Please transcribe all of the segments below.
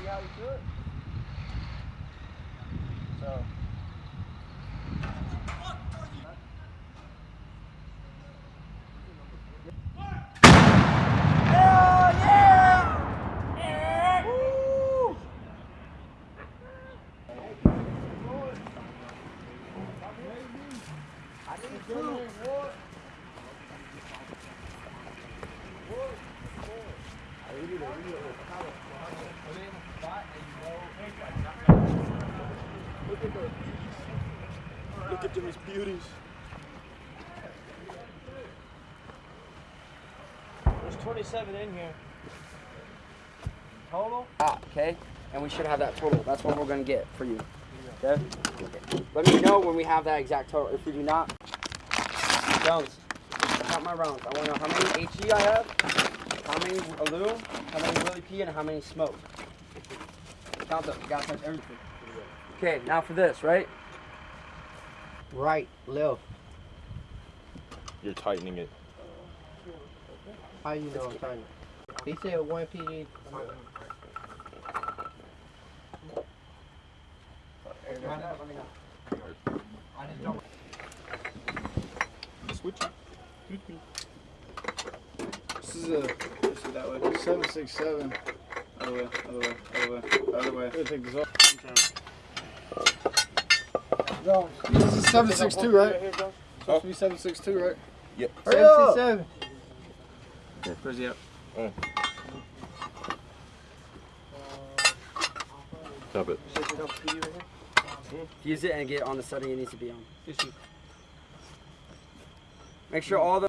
See how you do it? So. Look at these beauties. There's 27 in here. Total? Ah, okay? And we should have that total. That's what we're gonna get for you. Okay? Let me know when we have that exact total. If we do not, Jones, count my rounds. I wanna know how many HE I have, how many Alu, how many Willie P, and how many smoke. Count them. You gotta touch everything. Okay, now for this, right? Right, left. You're tightening it. How you know I'm trying to? He said one PD. Switch it. This is a this is that way. Seven six seven. Other way, other way, other way, other way. Gotta take this off. This is seven six two, right? Supposed to be seven six two, right? Yep. Seven six seven. Where's he at? Stop it. Use it and get it on the setting it needs to be on. Make sure all the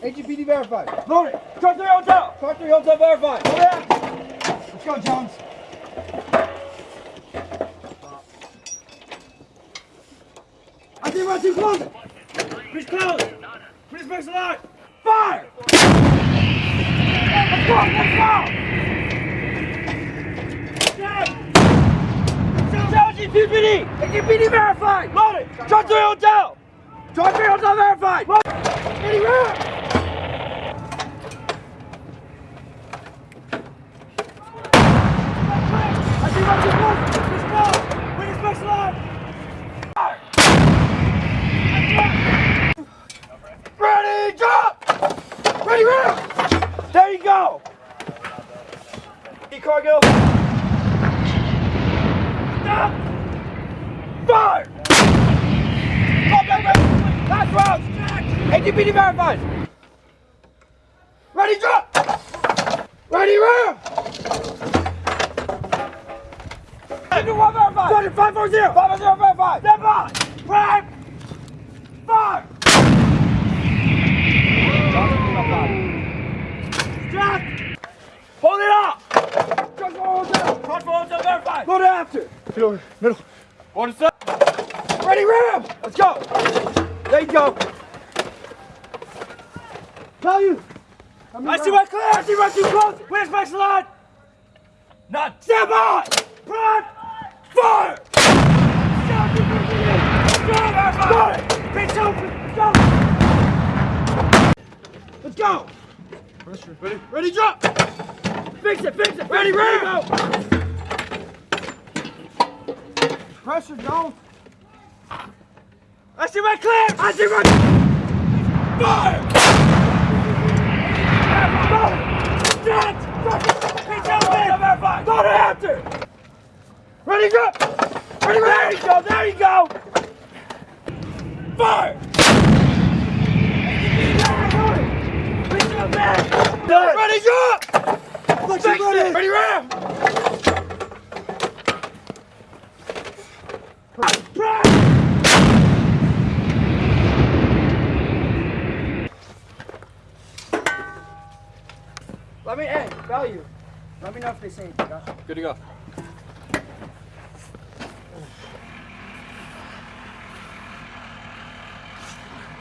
HGPD verified. Load it! Truck 3 hotel! Truck 3 hotel verified. Let's go, Jones. I think we're too close. Please close. Please make a line. Fire! Let's go, let's go! HGPD! HGPD verified! Load it! Truck 3 hotel! Truck 3 hotel verified! Load it! Anywhere! I see what you want. Let's go. Win this next line. Ready, drop. Ready, round. There you go. Cargill. Stop. Fire. Go, back. Last round. 50, 5055. Stand by. Five. Five. Strap. Hold it up. Just hold it up. Front forward, so verify. Load after. Middle. Middle. Order set. Ready, ram. Let's go. There you go. Value. I, mean, I see my clear. I see my too close. Where's my slot? Not. Stand by. Front. Fire! go! Pressure. Ready? Ready, drop! Fix it, fix it! Ready, ready, go! Pressure, go! I see my clear! I see my... Fire! Go to after! Ready, go! Ready, ready! There you go, there you go! Fire! Ready, go! Fix it! Ready, ram! Let me, hey, value. Let me know if they say anything. huh? Good to go.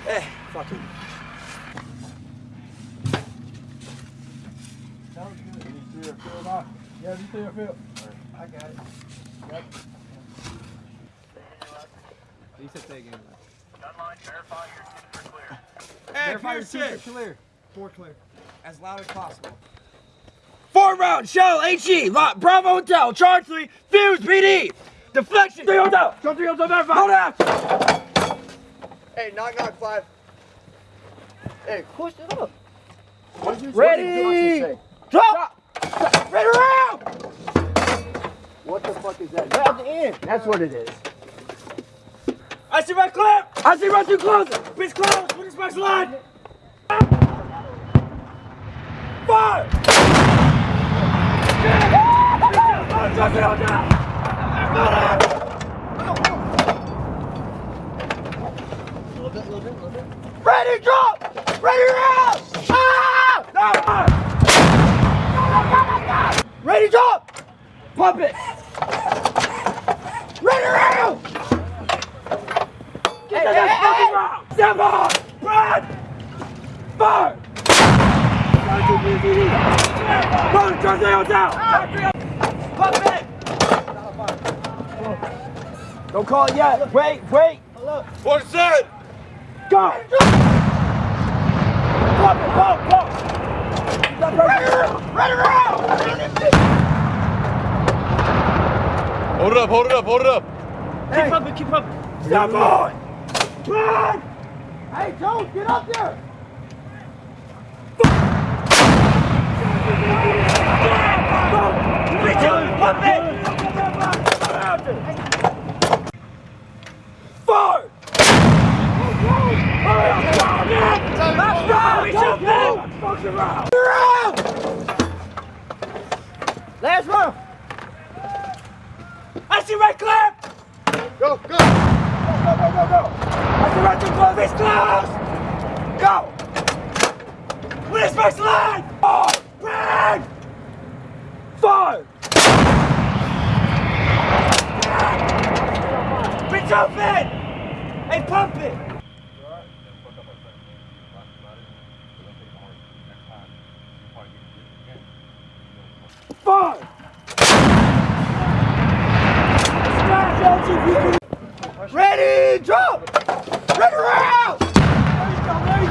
Hey, fuck it. Hey, verify your team for clear. Four clear. As loud as possible. Four round, shell, HE, lot, Bravo Hotel, charge three, fuse, PD, deflection, three hotel, charge three hotel, verify. Hold out. Hey, knock knock five. Hey, push it up. Ready, drop, ready round. What the fuck is that? At the end. That's what it is. I see right clear. I see right too close. Breech close. With respect to line. Fire. Ready, drop! Ready, round! Ah! No! Ready, drop! Pump it! Ready, round! Get the next fucking round! Step on! Run! Fire! Run, turn the down! Pump it! Don't call it yet. Wait, wait. What's that? Go! Pump it, pump, pump! Stop right Ready, round! Hold it up, hold it up, hold it up. Hey. Keep pumping, keep pumping. Stop on! Run! Hey, Jones, get up there! Pump it! Fire! Let's go! We should be! Round! Last one! I see red clear! Go, go. Go, go, go, go! I see red too close! Go! With his first line! Four! Five! Breech open! Hey, pump it! Five! Ready, drop! Ready, round!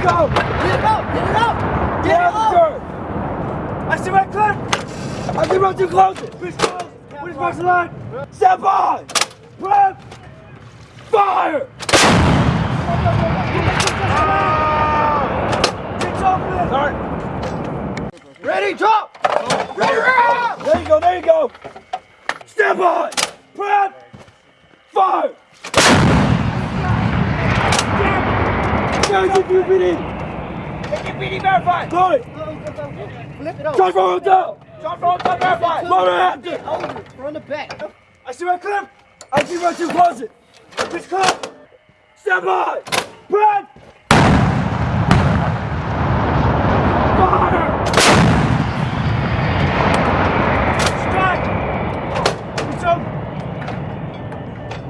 Go, there you go! Get it up, get it up! Get it up! I see my clip! I see my two close! Breech close! What is first line? Step on! Prep! Fire! Ready, drop! Ready, round! There you go, there you go! Step on! Prep! Fire! Guys, if you PD! PD verified! Sorry! Flip it over. Charge four hotel! Charge four hotel verified! Motor active! Over. From the back. I see my clip! I see my two closet! Breech close! Step on! Prep!